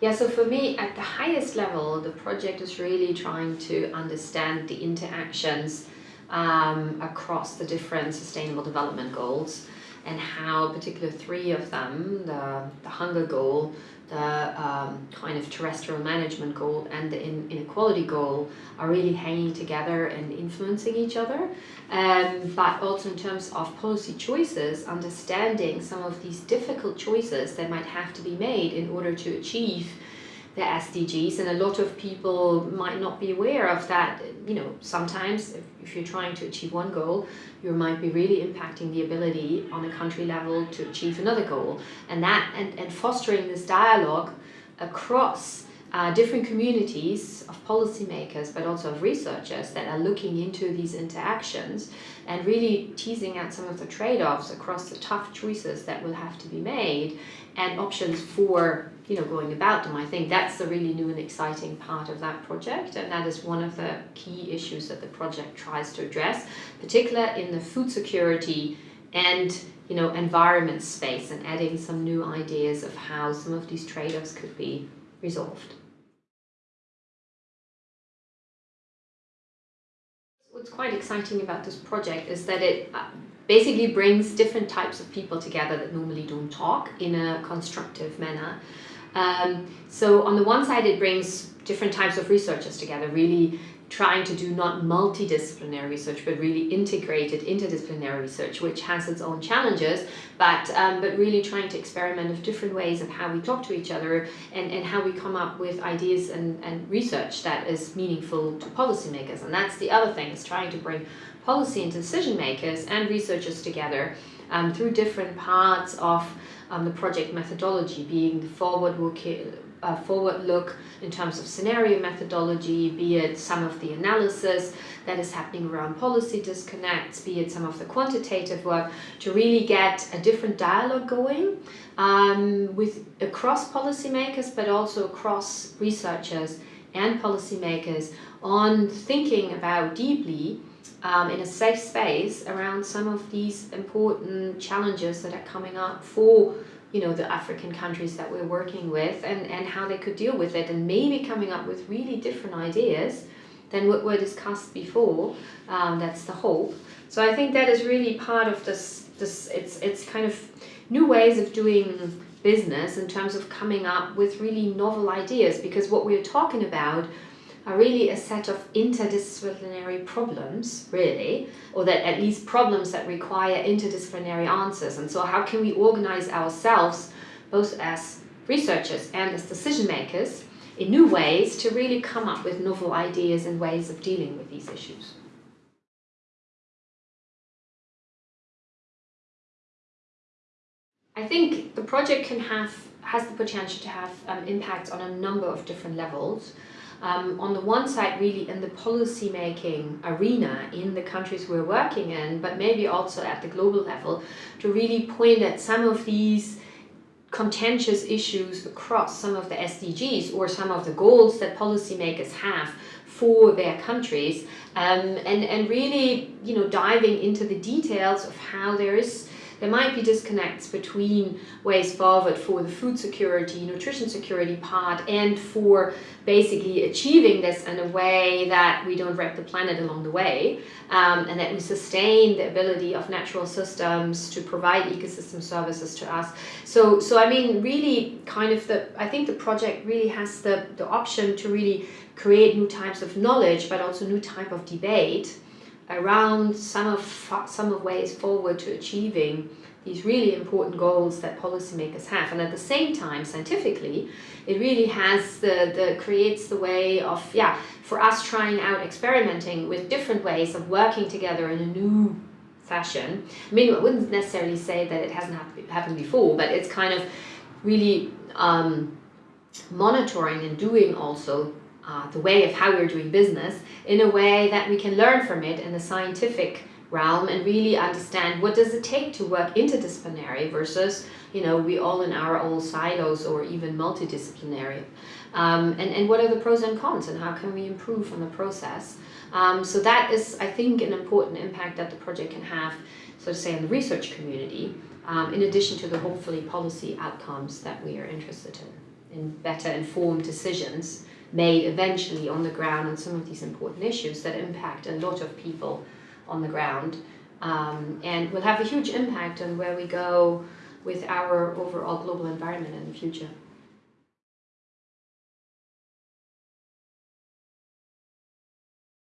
Yeah, so for me, at the highest level, the project is really trying to understand the interactions um, across the different sustainable development goals and how particular three of them, the, the hunger goal, the um, kind of terrestrial management goal and the in inequality goal are really hanging together and influencing each other. Um, but also in terms of policy choices, understanding some of these difficult choices that might have to be made in order to achieve the SDGs and a lot of people might not be aware of that. You know, sometimes if, if you're trying to achieve one goal, you might be really impacting the ability on a country level to achieve another goal. And that and, and fostering this dialogue across uh, different communities of policymakers but also of researchers that are looking into these interactions and really teasing out some of the trade-offs across the tough choices that will have to be made and options for you know going about them. I think that's the really new and exciting part of that project and that is one of the key issues that the project tries to address, particularly in the food security and you know environment space and adding some new ideas of how some of these trade-offs could be resolved. What's quite exciting about this project is that it uh, basically brings different types of people together that normally don't talk in a constructive manner. Um, so on the one side it brings different types of researchers together, really trying to do not multidisciplinary research but really integrated interdisciplinary research which has its own challenges but um, but really trying to experiment with different ways of how we talk to each other and, and how we come up with ideas and, and research that is meaningful to policymakers. And that's the other thing is trying to bring policy and decision makers and researchers together um, through different parts of um, the project methodology being the forward uh, forward look in terms of scenario methodology, be it some of the analysis that is happening around policy disconnects, be it some of the quantitative work, to really get a different dialogue going um, with across policymakers, but also across researchers and policymakers on thinking about deeply um, in a safe space around some of these important challenges that are coming up for you know, the African countries that we're working with and, and how they could deal with it and maybe coming up with really different ideas than what were discussed before. Um, that's the hope. So I think that is really part of this, this it's, it's kind of new ways of doing business in terms of coming up with really novel ideas because what we're talking about are really a set of interdisciplinary problems, really, or that at least problems that require interdisciplinary answers. And so how can we organize ourselves, both as researchers and as decision makers, in new ways to really come up with novel ideas and ways of dealing with these issues. I think the project can have has the potential to have um, impact on a number of different levels um, on the one side really in the policy making arena in the countries we're working in, but maybe also at the global level to really point at some of these contentious issues across some of the SDGs or some of the goals that policymakers have for their countries um, and, and really you know diving into the details of how there is there might be disconnects between ways forward for the food security, nutrition security part and for basically achieving this in a way that we don't wreck the planet along the way um, and that we sustain the ability of natural systems to provide ecosystem services to us. So, so I mean, really kind of the, I think the project really has the, the option to really create new types of knowledge, but also new type of debate around some of some of ways forward to achieving these really important goals that policymakers have. And at the same time scientifically it really has the the creates the way of yeah for us trying out experimenting with different ways of working together in a new fashion. I mean i wouldn't necessarily say that it hasn't happened before but it's kind of really um, monitoring and doing also uh, the way of how we're doing business in a way that we can learn from it in the scientific realm and really understand what does it take to work interdisciplinary versus you know we all in our own silos or even multidisciplinary um, and, and what are the pros and cons and how can we improve on the process um, so that is I think an important impact that the project can have so to say in the research community um, in addition to the hopefully policy outcomes that we are interested in. in better informed decisions made eventually on the ground on some of these important issues that impact a lot of people on the ground um, and will have a huge impact on where we go with our overall global environment in the future.